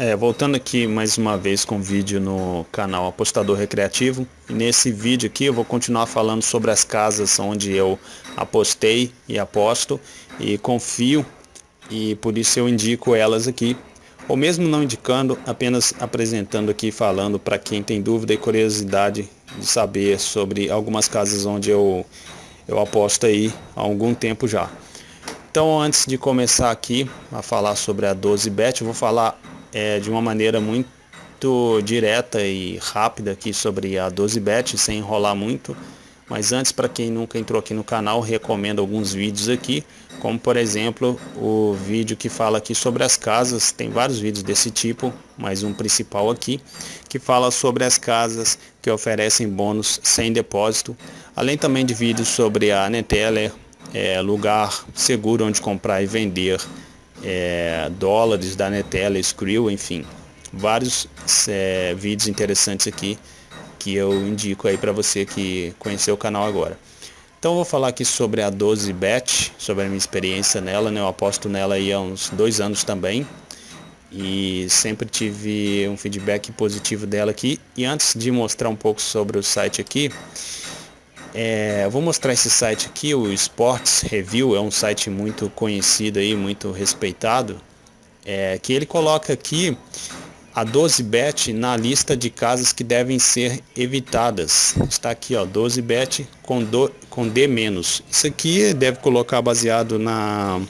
É, voltando aqui mais uma vez com o vídeo no canal Apostador Recreativo. Nesse vídeo aqui eu vou continuar falando sobre as casas onde eu apostei e aposto e confio e por isso eu indico elas aqui. Ou mesmo não indicando, apenas apresentando aqui falando para quem tem dúvida e curiosidade de saber sobre algumas casas onde eu, eu aposto aí há algum tempo já. Então antes de começar aqui a falar sobre a 12bet, eu vou falar é, de uma maneira muito direta e rápida aqui sobre a 12bet, sem enrolar muito. Mas antes, para quem nunca entrou aqui no canal, recomendo alguns vídeos aqui, como por exemplo o vídeo que fala aqui sobre as casas, tem vários vídeos desse tipo, mas um principal aqui, que fala sobre as casas que oferecem bônus sem depósito, além também de vídeos sobre a Neteller, é, lugar seguro onde comprar e vender é, dólares da Netela, Skrill, enfim, vários é, vídeos interessantes aqui que eu indico aí para você que conheceu o canal agora. Então vou falar aqui sobre a 12bet, sobre a minha experiência nela, né? eu aposto nela aí há uns dois anos também e sempre tive um feedback positivo dela aqui. E antes de mostrar um pouco sobre o site aqui, é, eu vou mostrar esse site aqui, o Sports Review, é um site muito conhecido aí, muito respeitado, é, que ele coloca aqui a 12bet na lista de casas que devem ser evitadas. Está aqui, ó, 12bet com, do, com D-. Isso aqui deve colocar baseado na,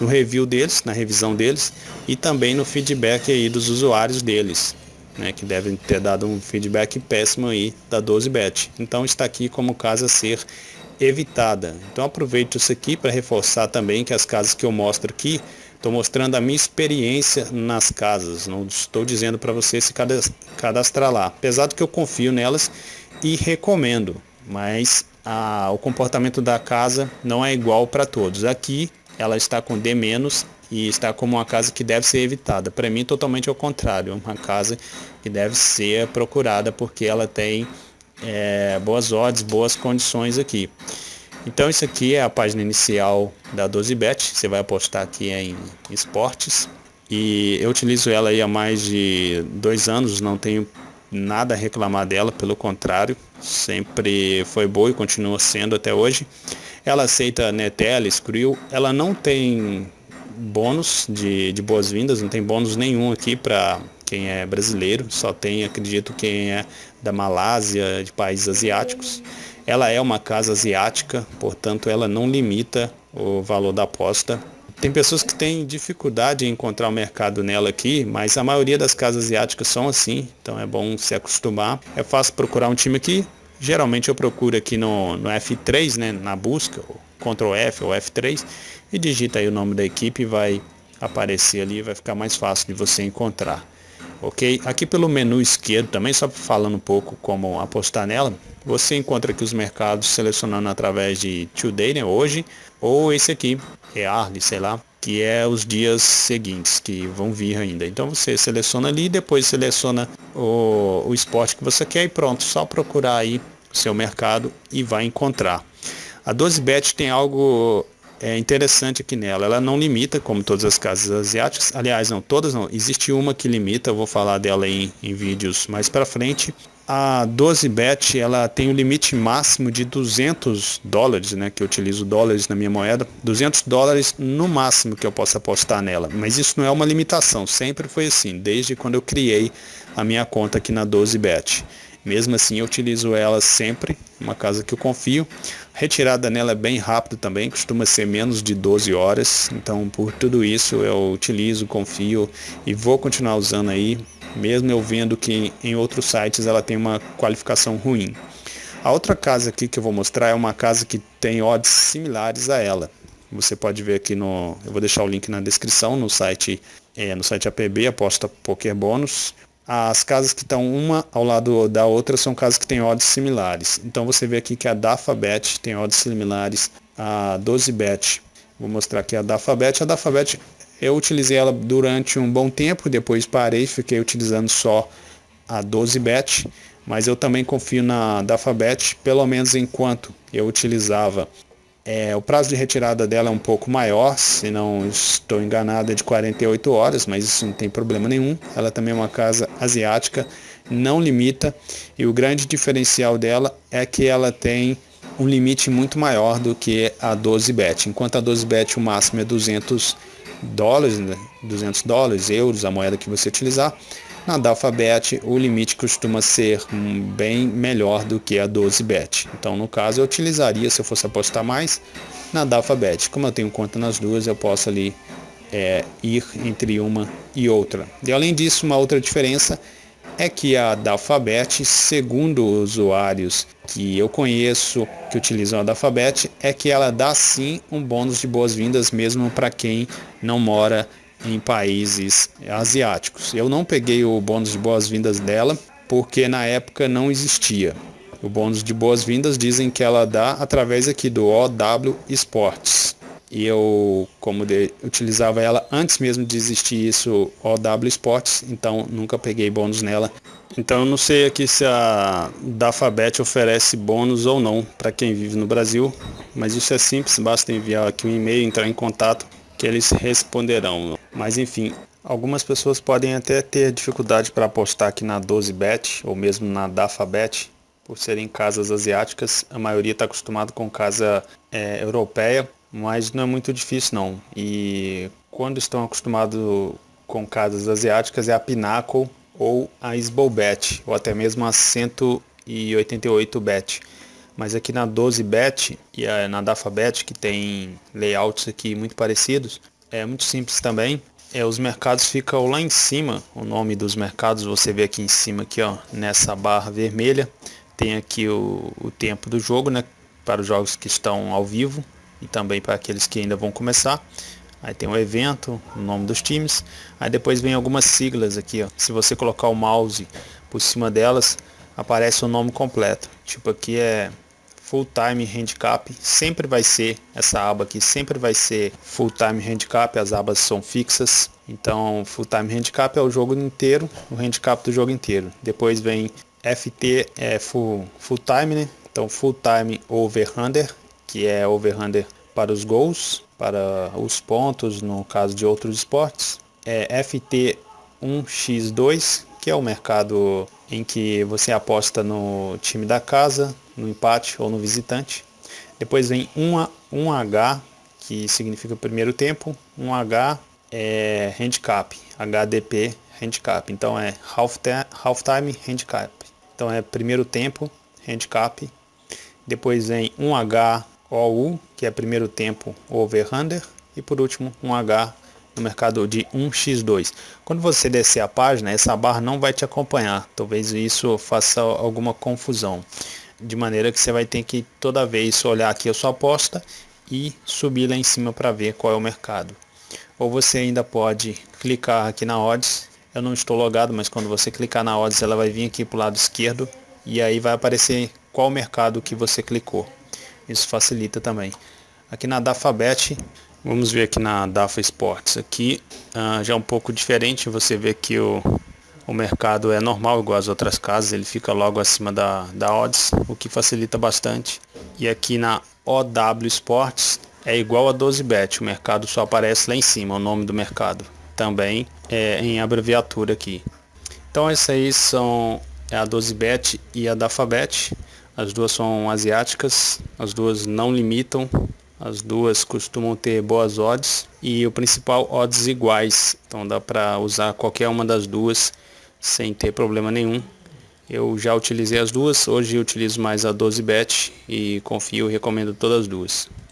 no review deles, na revisão deles e também no feedback aí dos usuários deles né, que devem ter dado um feedback péssimo aí da 12bet. Então está aqui como casa a ser evitada. Então aproveito isso aqui para reforçar também que as casas que eu mostro aqui, estou mostrando a minha experiência nas casas, não estou dizendo para você se cadastrar lá, apesar do que eu confio nelas e recomendo, mas a, o comportamento da casa não é igual para todos. Aqui ela está com D- e está como uma casa que deve ser evitada. Para mim, totalmente ao contrário, uma casa que deve ser procurada porque ela tem é, boas odds, boas condições aqui. Então isso aqui é a página inicial da 12bet, você vai apostar aqui em esportes e eu utilizo ela aí há mais de dois anos, não tenho nada a reclamar dela, pelo contrário, sempre foi boa e continua sendo até hoje. Ela aceita Netel, Skrill, ela não tem bônus de, de boas-vindas, não tem bônus nenhum aqui para quem é brasileiro, só tem, acredito, quem é da Malásia, de países asiáticos. Ela é uma casa asiática, portanto, ela não limita o valor da aposta. Tem pessoas que têm dificuldade em encontrar o mercado nela aqui, mas a maioria das casas asiáticas são assim, então é bom se acostumar. É fácil procurar um time aqui. Geralmente eu procuro aqui no, no F3, né, na busca, Ctrl F ou F3 e digita aí o nome da equipe vai aparecer ali, vai ficar mais fácil de você encontrar. Ok? Aqui pelo menu esquerdo também, só falando um pouco como apostar nela, você encontra aqui os mercados selecionando através de Today, né, hoje, ou esse aqui, Early, sei lá, que é os dias seguintes que vão vir ainda. Então você seleciona ali, depois seleciona o, o esporte que você quer e pronto, só procurar aí seu mercado e vai encontrar. A 12bet tem algo é, interessante aqui nela. Ela não limita, como todas as casas asiáticas. Aliás, não, todas não. Existe uma que limita, eu vou falar dela em, em vídeos mais para frente. A 12bet ela tem o um limite máximo de 200 dólares, né, que eu utilizo dólares na minha moeda, 200 dólares no máximo que eu posso apostar nela. Mas isso não é uma limitação, sempre foi assim, desde quando eu criei a minha conta aqui na 12bet. Mesmo assim, eu utilizo ela sempre, uma casa que eu confio. Retirada nela é bem rápido também, costuma ser menos de 12 horas. Então, por tudo isso, eu utilizo, confio e vou continuar usando aí, mesmo eu vendo que em outros sites ela tem uma qualificação ruim. A outra casa aqui que eu vou mostrar é uma casa que tem odds similares a ela. Você pode ver aqui no, eu vou deixar o link na descrição no site, é, no site APB aposta Poker Bônus. As casas que estão uma ao lado da outra são casas que têm odds similares. Então você vê aqui que a Dafabet tem odds similares a 12bet. Vou mostrar aqui a Dafabet. A Dafabet eu utilizei ela durante um bom tempo, depois parei, fiquei utilizando só a 12bet, mas eu também confio na Dafabet, pelo menos enquanto eu utilizava É, o prazo de retirada dela é um pouco maior, se não estou enganado é de 48 horas, mas isso não tem problema nenhum. Ela também é uma casa asiática, não limita, e o grande diferencial dela é que ela tem um limite muito maior do que a 12bet. Enquanto a 12bet o máximo é 200 dólares, 200 né? dólares, euros, a moeda que você utilizar, na Dalphabet o limite costuma ser bem melhor do que a 12bet. Então no caso eu utilizaria, se eu fosse apostar mais, na Dalphabet. Como eu tenho conta nas duas, eu posso ali é, ir entre uma e outra. E além disso, uma outra diferença é que a Alphabet, segundo usuários que eu conheço que utilizam a Alphabet, é que ela dá sim um bônus de boas-vindas mesmo para quem não mora em países asiáticos. Eu não peguei o bônus de boas-vindas dela porque na época não existia. O bônus de boas-vindas dizem que ela dá através aqui do OW Sports e eu, como de, utilizava ela antes mesmo de existir isso, OW Sports, então nunca peguei bônus nela. Então eu não sei aqui se a Dafabet oferece bônus ou não para quem vive no Brasil, mas isso é simples, basta enviar aqui um e-mail, entrar em contato que eles responderão. Mas enfim, algumas pessoas podem até ter dificuldade para apostar aqui na 12bet ou mesmo na Dafabet, por serem casas asiáticas, a maioria está acostumado com casa é, europeia mas não é muito difícil não. E quando estão acostumados com casas asiáticas é a Pinnacle ou a Sbobet, ou até mesmo a 188 bet. Mas aqui na 12 bet e na Dafabet, que tem layouts aqui muito parecidos, é muito simples também. É, os mercados ficam lá em cima, o nome dos mercados você vê aqui em cima, aqui ó, nessa barra vermelha. Tem aqui o, o tempo do jogo, né, para os jogos que estão ao vivo e também para aqueles que ainda vão começar. Aí tem o evento, o nome dos times. Aí depois vem algumas siglas aqui, ó. Se você colocar o mouse por cima delas, aparece o nome completo. Tipo aqui é Full Time Handicap. Sempre vai ser essa aba aqui, sempre vai ser Full Time Handicap. As abas são fixas. Então, Full Time Handicap é o jogo inteiro, o handicap do jogo inteiro. Depois vem FT é full, full time, né? Então, Full Time Over Under que é over-under para os gols, para os pontos, no caso de outros esportes. É FT1x2, que é o mercado em que você aposta no time da casa, no empate ou no visitante. Depois vem 1, 1H, que significa primeiro tempo, 1H é handicap, HDP handicap. Então é half, half time handicap. Então é primeiro tempo handicap. Depois vem 1H OU, que é primeiro tempo over-under, e por último um H no mercado de 1x2. Quando você descer a página, essa barra não vai te acompanhar, talvez isso faça alguma confusão, de maneira que você vai ter que toda vez olhar aqui a sua aposta e subir lá em cima para ver qual é o mercado. Ou você ainda pode clicar aqui na odds, eu não estou logado, mas quando você clicar na odds ela vai vir aqui para o lado esquerdo e aí vai aparecer qual mercado que você clicou isso facilita também. Aqui na Dafabet, vamos ver aqui na Dafa Sports, aqui uh, já é um pouco diferente, você vê que o, o mercado é normal, igual as outras casas, ele fica logo acima da, da odds, o que facilita bastante. E aqui na OW Sports é igual a 12bet, o mercado só aparece lá em cima, o nome do mercado. Também é em abreviatura aqui. Então essas aí são é a 12bet e a Dafabet. As duas são asiáticas, as duas não limitam, as duas costumam ter boas odds e o principal odds iguais. Então dá para usar qualquer uma das duas sem ter problema nenhum. Eu já utilizei as duas, hoje utilizo mais a 12bet e confio e recomendo todas as duas.